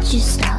Just you stop?